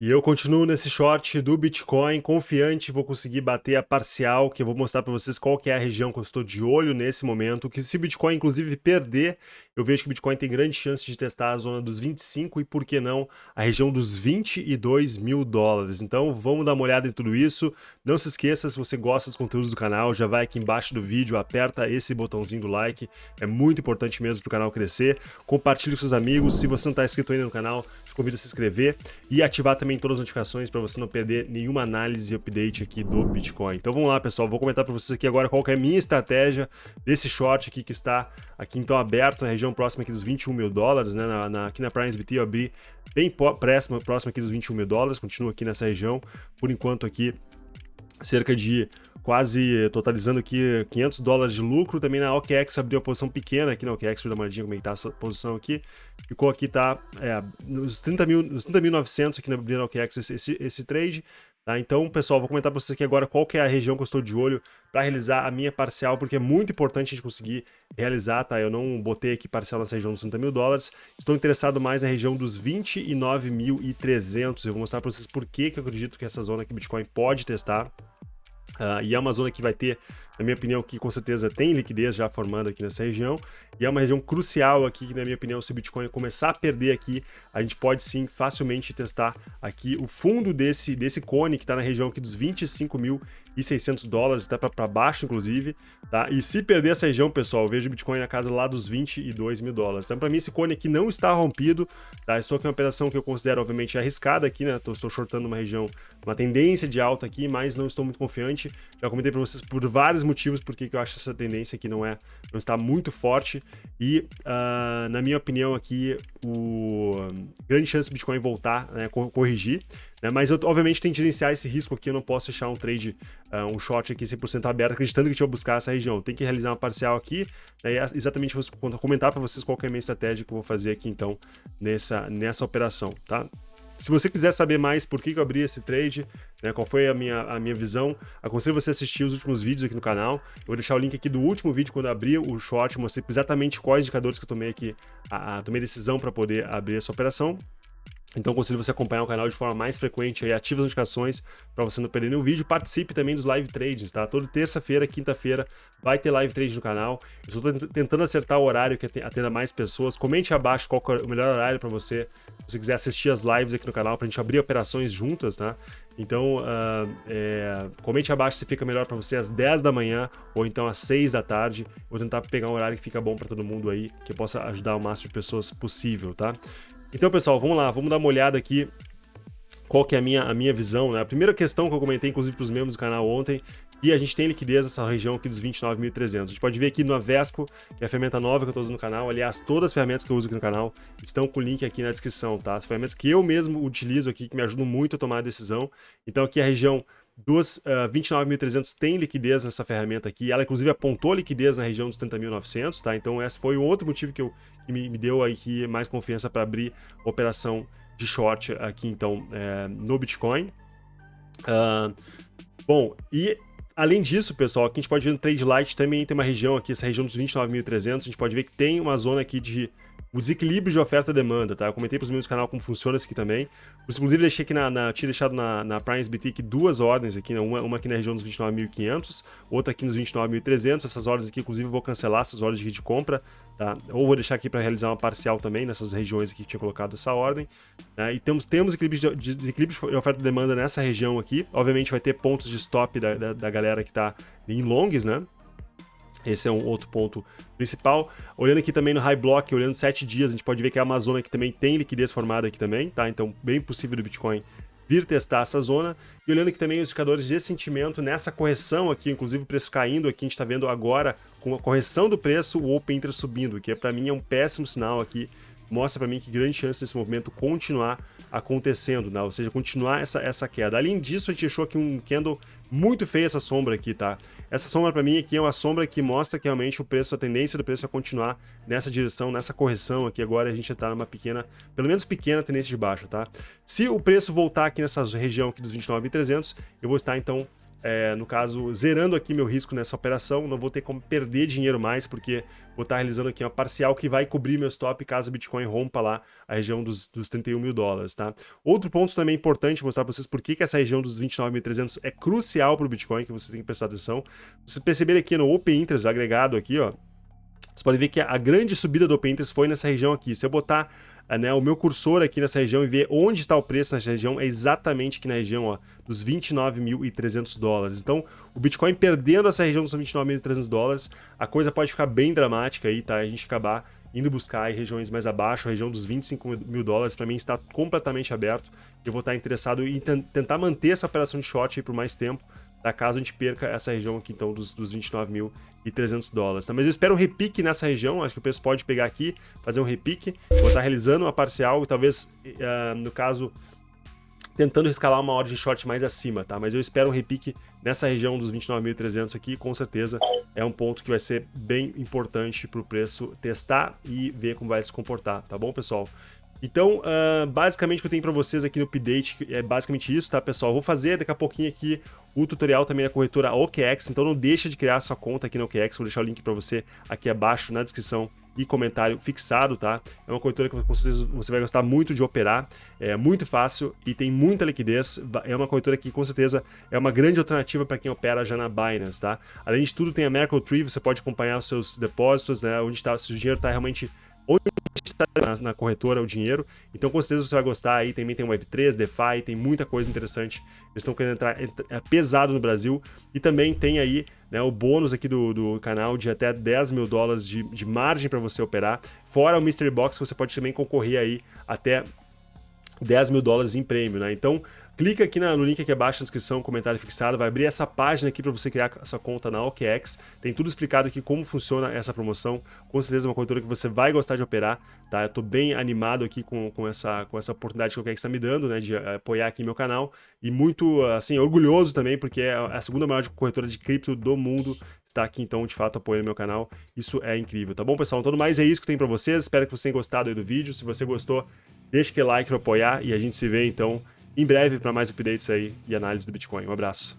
E eu continuo nesse short do Bitcoin, confiante, vou conseguir bater a parcial, que eu vou mostrar para vocês qual que é a região que eu estou de olho nesse momento, que se o Bitcoin inclusive perder, eu vejo que o Bitcoin tem grande chance de testar a zona dos 25 e, por que não, a região dos 22 mil dólares. Então vamos dar uma olhada em tudo isso. Não se esqueça, se você gosta dos conteúdos do canal, já vai aqui embaixo do vídeo, aperta esse botãozinho do like, é muito importante mesmo para o canal crescer. Compartilhe com seus amigos, se você não está inscrito ainda no canal, te convido a se inscrever e ativar também também todas as notificações para você não perder nenhuma análise e update aqui do Bitcoin. Então vamos lá, pessoal, vou comentar para vocês aqui agora qual é a minha estratégia desse short aqui que está aqui então aberto na região próxima aqui dos 21 mil dólares, né? Na, na, aqui na PrimeSBT eu abri bem próximo, próximo aqui dos 21 mil dólares, continuo aqui nessa região, por enquanto aqui cerca de quase totalizando aqui 500 dólares de lucro. Também na OKEx abriu uma posição pequena aqui na OKEx, vou dar uma olhadinha como é que tá essa posição aqui. Ficou aqui, tá, é, nos 30.900 mil, 30 aqui na, na OKEx esse, esse, esse trade. Tá? Então, pessoal, vou comentar para vocês aqui agora qual que é a região que eu estou de olho para realizar a minha parcial, porque é muito importante a gente conseguir realizar, tá? Eu não botei aqui parcial nessa região dos 30 mil dólares, estou interessado mais na região dos 29.300. Eu vou mostrar para vocês por que, que eu acredito que essa zona aqui Bitcoin pode testar. Uh, e é uma zona que vai ter, na minha opinião, que com certeza tem liquidez já formando aqui nessa região, e é uma região crucial aqui, que na minha opinião, se o Bitcoin começar a perder aqui, a gente pode sim facilmente testar aqui o fundo desse, desse cone, que está na região aqui dos 25.600 dólares, até para baixo, inclusive, tá? E se perder essa região, pessoal, eu vejo o Bitcoin na casa lá dos 22 mil dólares. Então, para mim, esse cone aqui não está rompido, tá? Estou aqui uma operação que eu considero, obviamente, arriscada aqui, né? Estou shortando uma região, uma tendência de alta aqui, mas não estou muito confiante já comentei para vocês por vários motivos porque eu acho essa tendência aqui não é não está muito forte. E uh, na minha opinião aqui o grande chance do Bitcoin voltar, né, corrigir, né, mas eu obviamente tenho que gerenciar esse risco aqui, eu não posso deixar um trade, uh, um short aqui 100% aberto acreditando que a gente vai buscar essa região, tem que realizar uma parcial aqui, né, exatamente vou comentar para vocês qual é a minha estratégia que eu vou fazer aqui então nessa, nessa operação, tá? Se você quiser saber mais por que eu abri esse trade, né, qual foi a minha, a minha visão, aconselho você a assistir os últimos vídeos aqui no canal. Eu vou deixar o link aqui do último vídeo, quando eu abri o short, mostrei exatamente quais indicadores que eu tomei aqui, a, a tomei decisão para poder abrir essa operação. Então aconselho você acompanhar o canal de forma mais frequente e ative as notificações para você não perder nenhum vídeo. Participe também dos live trades, tá? Toda terça-feira, quinta-feira vai ter live trade no canal. Eu estou tentando acertar o horário que atenda mais pessoas. Comente abaixo qual é o melhor horário para você, se você quiser assistir as lives aqui no canal para a gente abrir operações juntas, tá? Então, uh, é, comente abaixo se fica melhor para você às 10 da manhã ou então às 6 da tarde. Vou tentar pegar um horário que fica bom para todo mundo aí, que possa ajudar o máximo de pessoas possível, tá? Então, pessoal, vamos lá, vamos dar uma olhada aqui qual que é a minha, a minha visão, né? A primeira questão que eu comentei, inclusive, para os membros do canal ontem, e a gente tem liquidez nessa região aqui dos 29.300. A gente pode ver aqui no Avesco, que é a ferramenta nova que eu estou usando no canal. Aliás, todas as ferramentas que eu uso aqui no canal estão com o link aqui na descrição, tá? As ferramentas que eu mesmo utilizo aqui, que me ajudam muito a tomar a decisão. Então aqui a região dos uh, 29.300 tem liquidez nessa ferramenta aqui. Ela, inclusive, apontou liquidez na região dos 30.900, tá? Então, esse foi o outro motivo que, eu, que me, me deu aqui mais confiança para abrir operação de short aqui, então, é, no Bitcoin. Uh, bom, e além disso, pessoal, aqui a gente pode ver no Trade Light também tem uma região aqui, essa região dos 29.300, a gente pode ver que tem uma zona aqui de o desequilíbrio de oferta e demanda, tá? Eu comentei para os membros do canal como funciona isso aqui também. Inclusive, deixei aqui na, na, tinha deixado na, na Prime SBT aqui duas ordens aqui, né? uma, uma aqui na região dos 29.500, outra aqui nos 29.300. Essas ordens aqui, inclusive, eu vou cancelar essas ordens de compra, tá? Ou vou deixar aqui para realizar uma parcial também nessas regiões aqui que tinha colocado essa ordem. Né? E temos, temos equilíbrio de, desequilíbrio de oferta e demanda nessa região aqui. Obviamente vai ter pontos de stop da, da, da galera que está em longs, né? Esse é um outro ponto principal. Olhando aqui também no High Block, olhando 7 dias, a gente pode ver que a Amazônia aqui também tem liquidez formada aqui também, tá? Então, bem possível do Bitcoin vir testar essa zona. E olhando aqui também os indicadores de sentimento nessa correção aqui, inclusive o preço caindo aqui, a gente está vendo agora com a correção do preço, o Open Interest subindo, que é, para mim é um péssimo sinal aqui mostra para mim que grande chance desse movimento continuar acontecendo, né? ou seja, continuar essa, essa queda. Além disso, a gente achou aqui um candle muito feio essa sombra aqui, tá? Essa sombra para mim aqui é uma sombra que mostra que realmente o preço, a tendência do preço é continuar nessa direção, nessa correção aqui. Agora a gente está numa pequena, pelo menos pequena tendência de baixa, tá? Se o preço voltar aqui nessa região aqui dos 29.300, eu vou estar então é, no caso, zerando aqui meu risco nessa operação, não vou ter como perder dinheiro mais, porque vou estar realizando aqui uma parcial que vai cobrir meu stop caso o Bitcoin rompa lá a região dos, dos 31 mil dólares, tá? Outro ponto também importante mostrar para vocês por que, que essa região dos 29.300 é crucial para o Bitcoin, que você tem que prestar atenção. Vocês perceberem aqui no Open Interest agregado aqui, ó, você pode ver que a grande subida do Open Interest foi nessa região aqui. Se eu botar né, o meu cursor aqui nessa região e ver onde está o preço nessa região, é exatamente aqui na região ó, dos 29.300 dólares. Então, o Bitcoin perdendo essa região dos 29.300 dólares, a coisa pode ficar bem dramática aí, tá? A gente acabar indo buscar regiões mais abaixo, a região dos 25 mil dólares, para mim está completamente aberto. Eu vou estar interessado em tentar manter essa operação de short por mais tempo, tá? caso a gente perca essa região aqui, então, dos, dos 29.300 dólares. Tá? Mas eu espero um repique nessa região, acho que o preço pode pegar aqui, fazer um repique, vou estar realizando uma parcial, talvez, uh, no caso, tentando escalar uma ordem de short mais acima, tá? Mas eu espero um repique nessa região dos 29.300 aqui, com certeza é um ponto que vai ser bem importante para o preço testar e ver como vai se comportar, tá bom, pessoal? Então, uh, basicamente o que eu tenho para vocês aqui no update é basicamente isso, tá, pessoal? vou fazer daqui a pouquinho aqui o tutorial também da corretora OKEx, então não deixa de criar sua conta aqui na OKEx, vou deixar o link para você aqui abaixo na descrição e comentário fixado, tá? É uma corretora que com certeza você vai gostar muito de operar, é muito fácil e tem muita liquidez, é uma corretora que com certeza é uma grande alternativa para quem opera já na Binance, tá? Além de tudo tem a Merkle Tree, você pode acompanhar os seus depósitos, né? Onde está, se o dinheiro está realmente onde na, na, corretora o dinheiro. Então, com certeza você vai gostar aí. Também tem Web3, DeFi, tem muita coisa interessante. Eles estão querendo entrar é pesado no Brasil. E também tem aí né, o bônus aqui do, do canal de até 10 mil dólares de, de margem para você operar. Fora o Mystery Box, você pode também concorrer aí até 10 mil dólares em prêmio, né? Então, clica aqui no link aqui abaixo na descrição, comentário fixado, vai abrir essa página aqui para você criar a sua conta na OKEx. Tem tudo explicado aqui como funciona essa promoção. Com certeza é uma corretora que você vai gostar de operar, tá? Eu tô bem animado aqui com, com, essa, com essa oportunidade que a OKEx está me dando, né? De eh, apoiar aqui meu canal. E muito, assim, orgulhoso também, porque é a segunda maior corretora de cripto do mundo está aqui, então, de fato, apoiando meu canal. Isso é incrível, tá bom, pessoal? Então, mais é isso que tenho para vocês. Espero que vocês tenham gostado do vídeo. Se você gostou, deixa aquele like para apoiar e a gente se vê, então, em breve para mais updates aí e análise do Bitcoin. Um abraço.